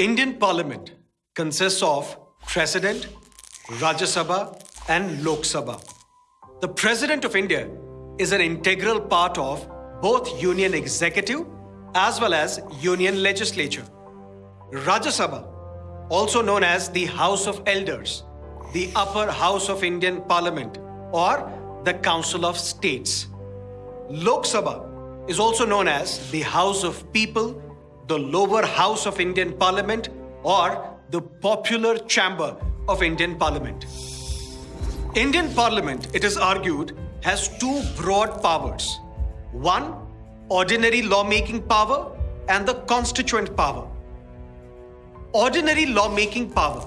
Indian Parliament consists of President, Rajya Sabha, and Lok Sabha. The President of India is an integral part of both Union Executive as well as Union Legislature. Rajya Sabha, also known as the House of Elders, the upper house of Indian Parliament, or the Council of States. Lok Sabha is also known as the House of People, the lower house of Indian Parliament, or the popular chamber of Indian Parliament. Indian Parliament, it is argued, has two broad powers. One, ordinary lawmaking power and the constituent power. Ordinary lawmaking power.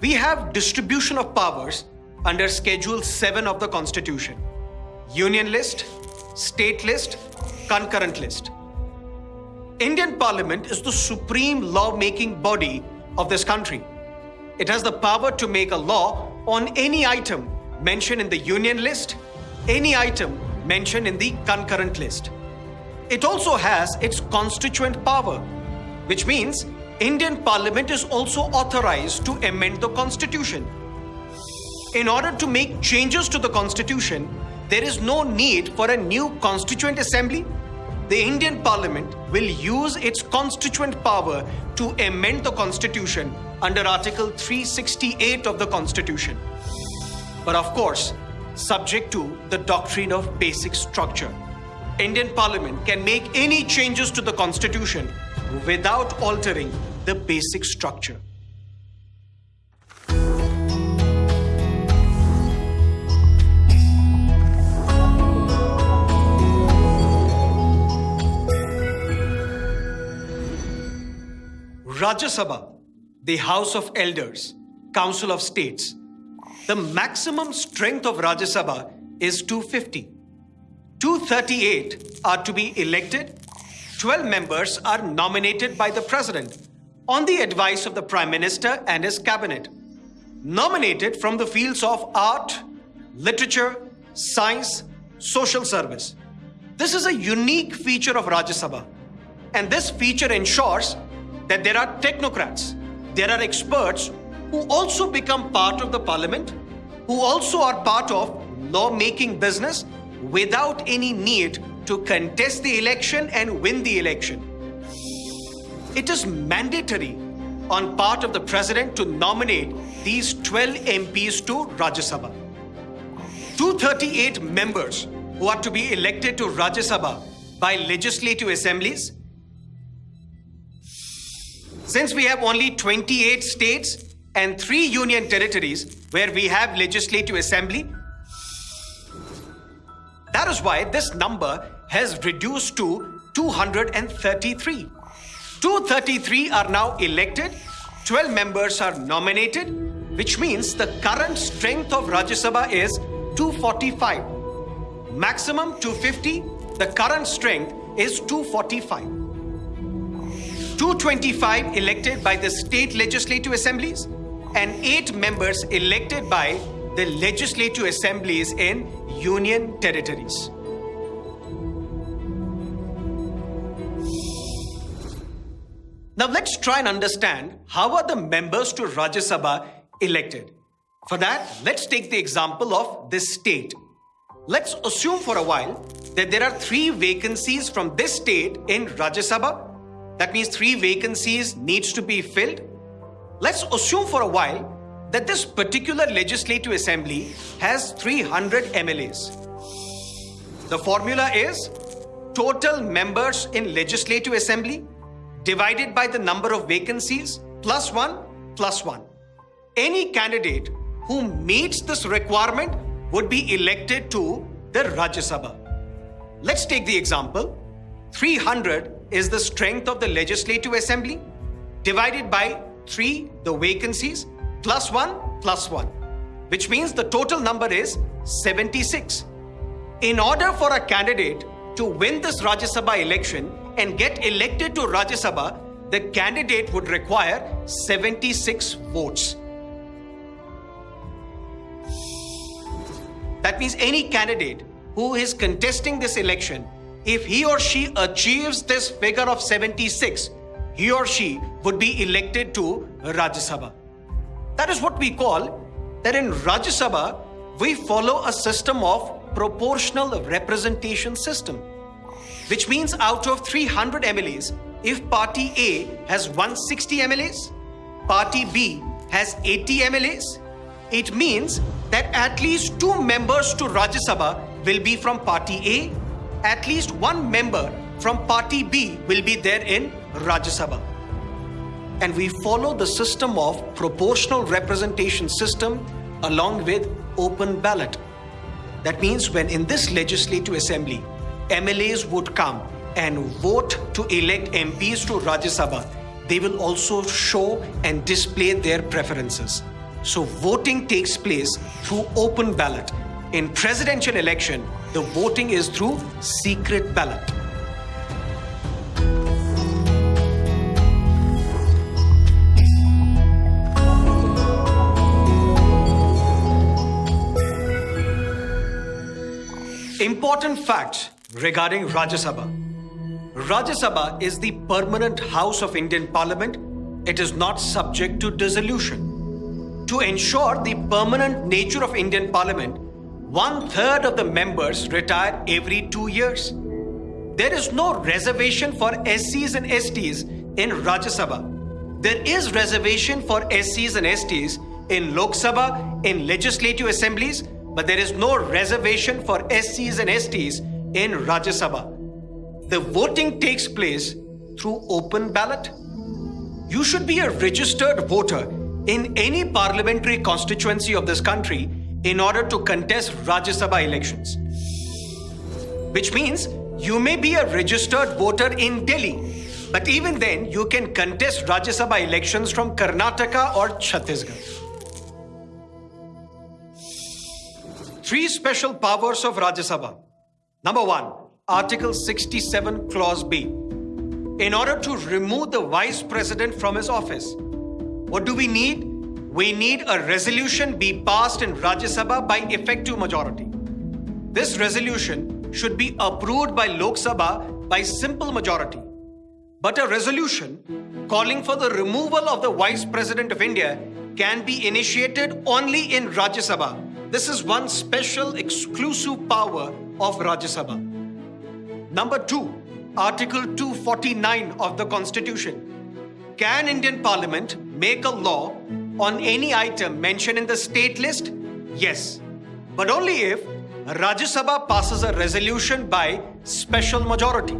We have distribution of powers under Schedule 7 of the Constitution. Union list, state list, concurrent list. Indian Parliament is the supreme law-making body of this country. It has the power to make a law on any item mentioned in the Union list, any item mentioned in the concurrent list. It also has its constituent power, which means Indian Parliament is also authorized to amend the Constitution. In order to make changes to the Constitution, there is no need for a new Constituent Assembly. The Indian Parliament will use its constituent power to amend the Constitution under Article 368 of the Constitution. But of course, subject to the doctrine of basic structure. Indian Parliament can make any changes to the Constitution without altering the basic structure. Rajya Sabha, the House of Elders, Council of States. The maximum strength of Rajya Sabha is 250. 238 are to be elected. 12 members are nominated by the President on the advice of the Prime Minister and his cabinet. Nominated from the fields of art, literature, science, social service. This is a unique feature of Rajya Sabha. And this feature ensures that there are technocrats, there are experts who also become part of the parliament, who also are part of law-making business without any need to contest the election and win the election. It is mandatory on part of the president to nominate these 12 MPs to Rajya Sabha. 238 members who are to be elected to Rajya Sabha by legislative assemblies. Since we have only 28 states and 3 union territories where we have legislative assembly, that is why this number has reduced to 233. 233 are now elected, 12 members are nominated, which means the current strength of Rajya Sabha is 245. Maximum 250, the current strength is 245. 225 elected by the state legislative assemblies and 8 members elected by the legislative assemblies in union territories. Now let's try and understand how are the members to Rajya Sabha elected. For that, let's take the example of this state. Let's assume for a while that there are three vacancies from this state in Rajya Sabha. That means three vacancies needs to be filled. Let's assume for a while that this particular legislative assembly has 300 MLAs. The formula is total members in legislative assembly divided by the number of vacancies plus 1 plus 1. Any candidate who meets this requirement would be elected to the Rajya Sabha. Let's take the example. 300 is the strength of the Legislative Assembly divided by 3 the vacancies plus 1 plus 1 which means the total number is 76. In order for a candidate to win this Rajya Sabha election, and get elected to Rajya Sabha, the candidate would require 76 votes. That means any candidate who is contesting this election, if he or she achieves this figure of 76, he or she would be elected to Rajya Sabha. That is what we call that in Rajya Sabha, we follow a system of proportional representation system, which means out of 300 MLAs, if party A has 160 MLAs, party B has 80 MLAs, it means that at least two members to Rajya Sabha will be from party A, at least one member from party B will be there in Rajya Sabha. And we follow the system of proportional representation system along with open ballot. That means when in this legislative assembly, MLAs would come and vote to elect MPs to Rajya Sabha, they will also show and display their preferences. So voting takes place through open ballot. In presidential election, the voting is through secret ballot. Important facts regarding Rajya Sabha. Rajya Sabha is the permanent house of Indian Parliament. It is not subject to dissolution. To ensure the permanent nature of Indian Parliament, one third of the members retire every two years. There is no reservation for SCs and STs in Rajya Sabha. There is reservation for SCs and STs in Lok Sabha, in legislative assemblies, but there is no reservation for SCs and STs in Rajya Sabha. The voting takes place through open ballot. You should be a registered voter in any parliamentary constituency of this country in order to contest Rajya Sabha elections. Which means you may be a registered voter in Delhi, but even then you can contest Rajya Sabha elections from Karnataka or Chhattisgarh. Three special powers of Rajya Sabha. Number one, Article 67, Clause B. In order to remove the Vice President from his office, what do we need? We need a resolution be passed in Rajya Sabha by effective majority. This resolution should be approved by Lok Sabha by simple majority. But a resolution calling for the removal of the Vice President of India can be initiated only in Rajya Sabha this is one special exclusive power of Rajya Sabha. Number two, Article 249 of the Constitution. Can Indian Parliament make a law on any item mentioned in the state list? Yes, but only if Rajya Sabha passes a resolution by special majority.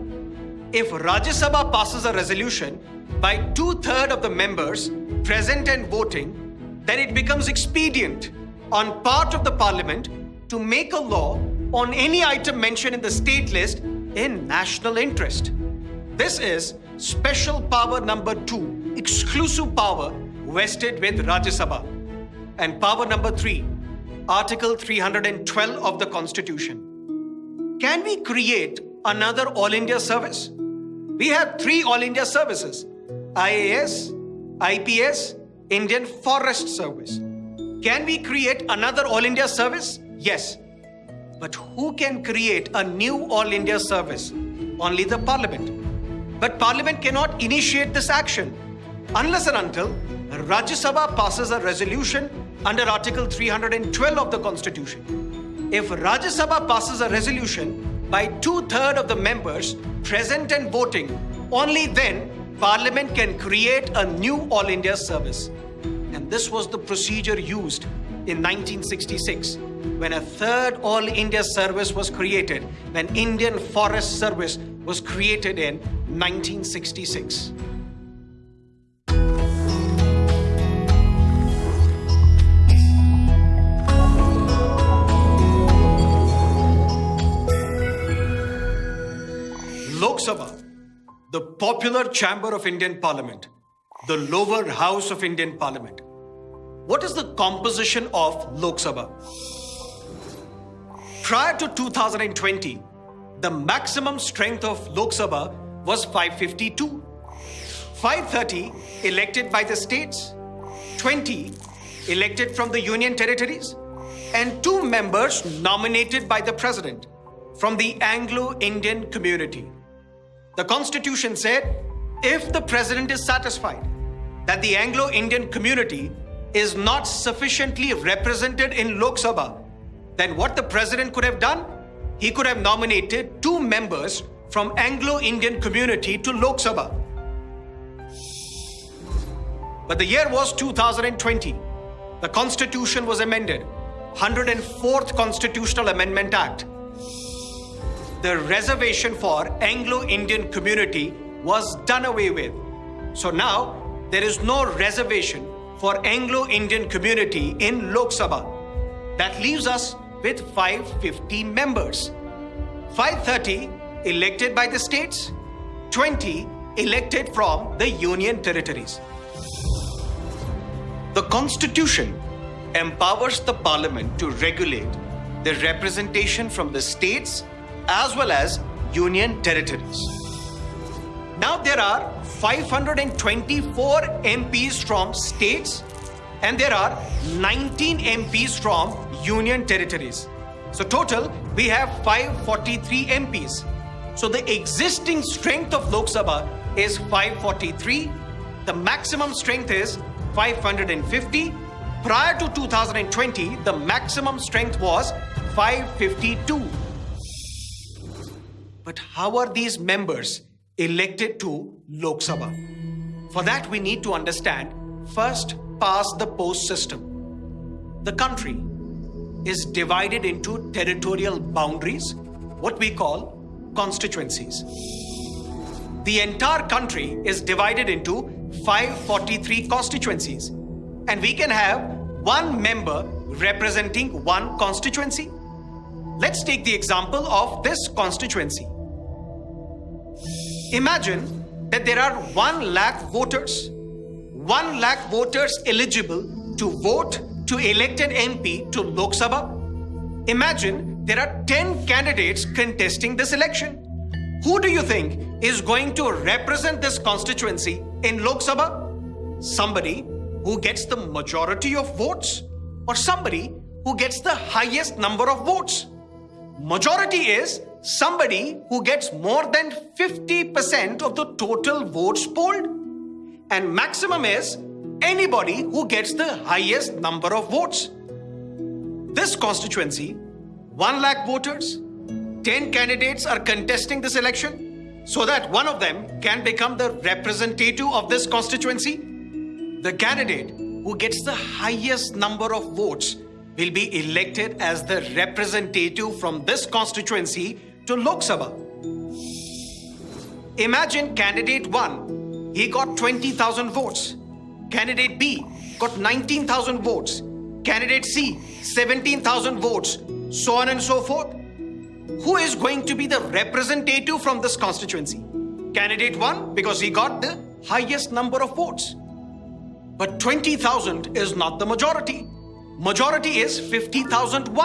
If Rajya Sabha passes a resolution by two-thirds of the members present and voting, then it becomes expedient on part of the parliament to make a law on any item mentioned in the state list in national interest. This is special power number two, exclusive power vested with Rajya Sabha. And power number three, Article 312 of the Constitution. Can we create another All India service? We have three All India services IAS, IPS, Indian Forest Service. Can we create another All India service? Yes. But who can create a new All India service? Only the Parliament. But Parliament cannot initiate this action unless and until Rajya Sabha passes a resolution under Article 312 of the Constitution. If Rajya Sabha passes a resolution by two-thirds of the members present and voting, only then Parliament can create a new All India service. And this was the procedure used in 1966 when a third All India service was created, when Indian Forest Service was created in 1966. Sabha, the popular chamber of Indian Parliament, the lower house of Indian Parliament. What is the composition of Lok Sabha? Prior to 2020, the maximum strength of Lok Sabha was 552. 530 elected by the states, 20 elected from the union territories, and two members nominated by the president from the Anglo-Indian community. The constitution said, if the president is satisfied that the Anglo Indian community is not sufficiently represented in Lok Sabha, then what the president could have done? He could have nominated two members from Anglo Indian community to Lok Sabha. But the year was 2020. The constitution was amended. 104th Constitutional Amendment Act. The reservation for Anglo-Indian community was done away with. So now there is no reservation for Anglo-Indian community in Lok Sabha. That leaves us with 550 members. 530 elected by the states, 20 elected from the union territories. The constitution empowers the parliament to regulate the representation from the states as well as union territories. Now there are 524 MPs from states and there are 19 MPs from union territories. So total we have 543 MPs. So the existing strength of Lok Sabha is 543. The maximum strength is 550. Prior to 2020, the maximum strength was 552. But how are these members elected to Lok Sabha? For that, we need to understand first past the post system. The country is divided into territorial boundaries, what we call constituencies. The entire country is divided into 543 constituencies, and we can have one member representing one constituency. Let's take the example of this constituency. Imagine that there are 1 lakh voters. 1 lakh voters eligible to vote to elect an MP to Lok Sabha. Imagine there are 10 candidates contesting this election. Who do you think is going to represent this constituency in Lok Sabha? Somebody who gets the majority of votes or somebody who gets the highest number of votes. Majority is somebody who gets more than 50% of the total votes polled. And maximum is anybody who gets the highest number of votes. This constituency, 1 lakh voters, 10 candidates are contesting this election so that one of them can become the representative of this constituency. The candidate who gets the highest number of votes will be elected as the representative from this constituency to Lok Sabha. Imagine candidate 1, he got 20,000 votes. Candidate B got 19,000 votes. Candidate C, 17,000 votes. So on and so forth. Who is going to be the representative from this constituency? Candidate 1 because he got the highest number of votes. But 20,000 is not the majority. Majority is 50,001.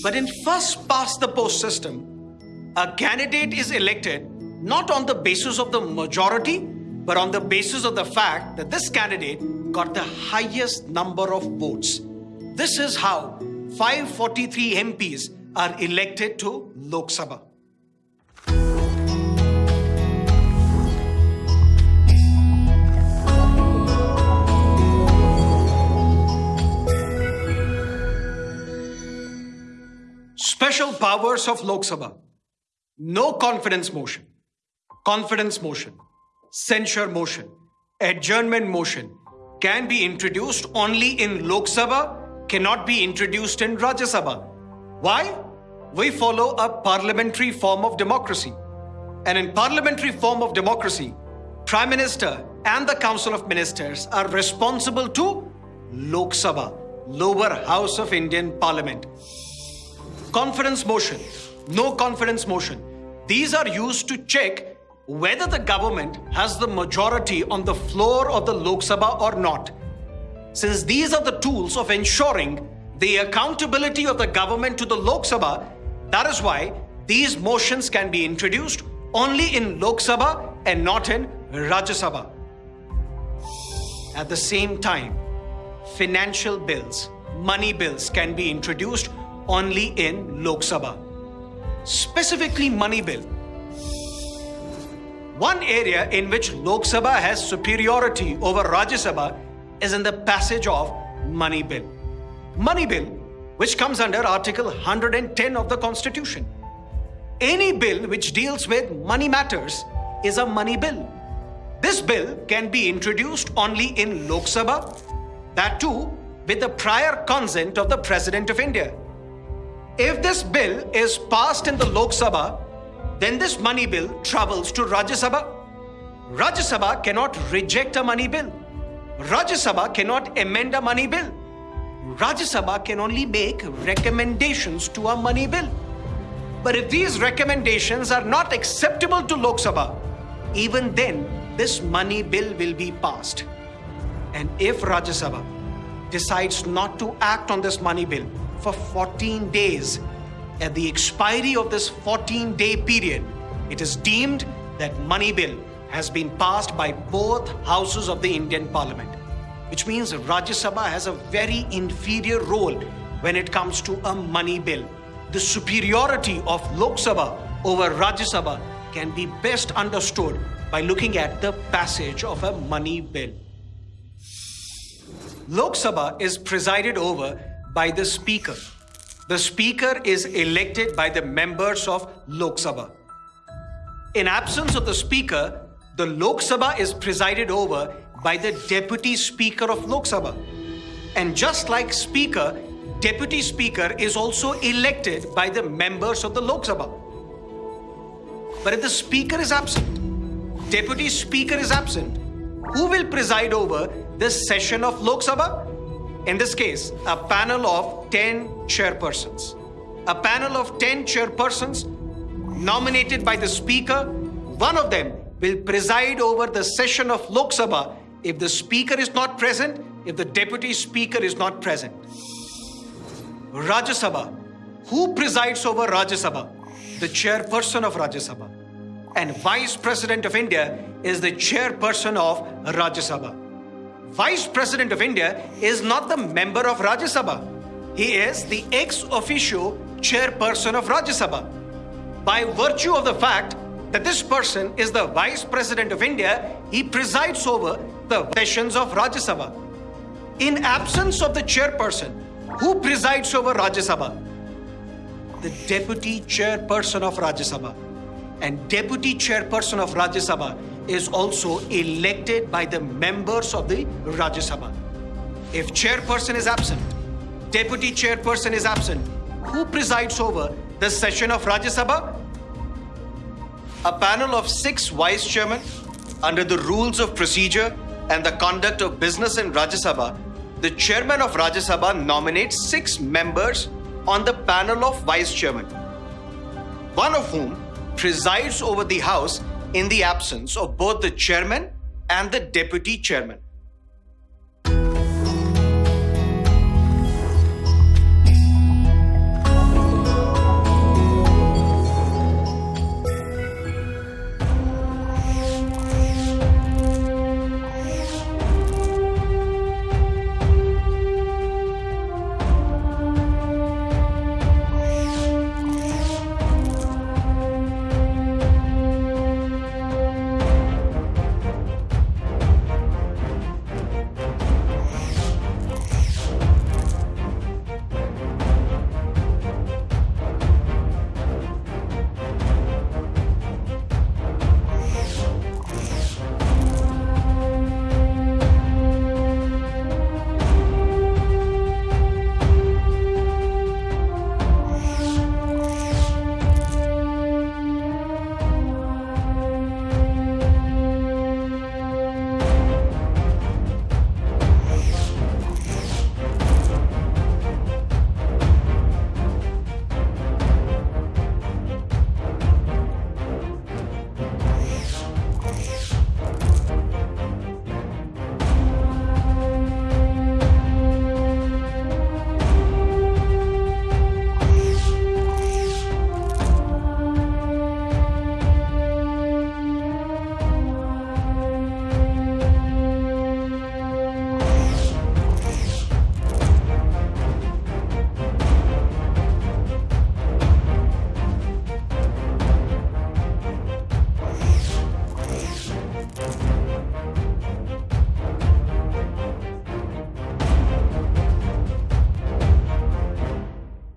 But in first past the post system, a candidate is elected not on the basis of the majority, but on the basis of the fact that this candidate got the highest number of votes. This is how 543 MPs are elected to Lok Sabha. Special powers of Lok Sabha. No confidence motion, confidence motion, censure motion, adjournment motion can be introduced only in Lok Sabha, cannot be introduced in Rajya Sabha. Why? We follow a parliamentary form of democracy. And in parliamentary form of democracy, Prime Minister and the Council of Ministers are responsible to Lok Sabha, lower house of Indian Parliament. Confidence motion, no confidence motion. These are used to check whether the government has the majority on the floor of the Lok Sabha or not. Since these are the tools of ensuring the accountability of the government to the Lok Sabha, that is why these motions can be introduced only in Lok Sabha and not in Rajya Sabha. At the same time, financial bills, money bills can be introduced only in Lok Sabha. Specifically money bill One area in which Lok Sabha has superiority over Rajya Sabha is in the passage of Money Bill. Money Bill, which comes under Article 110 of the Constitution. Any bill which deals with money matters is a money bill. This bill can be introduced only in Lok Sabha, that too with the prior consent of the President of India. If this bill is passed in the Lok Sabha, then this money bill travels to Rajya Sabha. Rajya Sabha cannot reject a money bill. Rajya Sabha cannot amend a money bill. Rajya Sabha can only make recommendations to a money bill. But if these recommendations are not acceptable to Lok Sabha, even then this money bill will be passed. And if Rajya Sabha decides not to act on this money bill for 14 days, at the expiry of this 14 day period, it is deemed that money bill has been passed by both houses of the Indian Parliament, which means Rajya Sabha has a very inferior role when it comes to a money bill. The superiority of Lok Sabha over Rajya Sabha can be best understood by looking at the passage of a money bill. Lok Sabha is presided over by the Speaker. The Speaker is elected by the members of Lok Sabha. In absence of the Speaker, the Lok Sabha is presided over by the Deputy Speaker of Lok Sabha. And just like Speaker, Deputy Speaker is also elected by the members of the Lok Sabha. But if the Speaker is absent, Deputy Speaker is absent, who will preside over this session of Lok Sabha? In this case, a panel of 10 chairpersons. A panel of 10 chairpersons nominated by the Speaker, one of them will preside over the session of Lok Sabha if the Speaker is not present, if the Deputy Speaker is not present. Rajya Sabha. Who presides over Rajya Sabha? The chairperson of Rajya Sabha. And Vice President of India is the chairperson of Rajya Sabha. Vice President of India is not the member of Rajya Sabha. He is the ex officio chairperson of Rajya Sabha. By virtue of the fact that this person is the Vice President of India, he presides over the sessions of Rajya Sabha. In absence of the chairperson, who presides over Rajya Sabha? The Deputy Chairperson of Rajya Sabha. And Deputy Chairperson of Rajya Sabha is also elected by the members of the Rajya Sabha. If chairperson is absent, deputy chairperson is absent, who presides over the session of Rajya Sabha? A panel of six vice chairmen under the rules of procedure and the conduct of business in Rajya Sabha, the chairman of Rajya Sabha nominates six members on the panel of vice chairmen, one of whom presides over the House in the absence of both the chairman and the deputy chairman.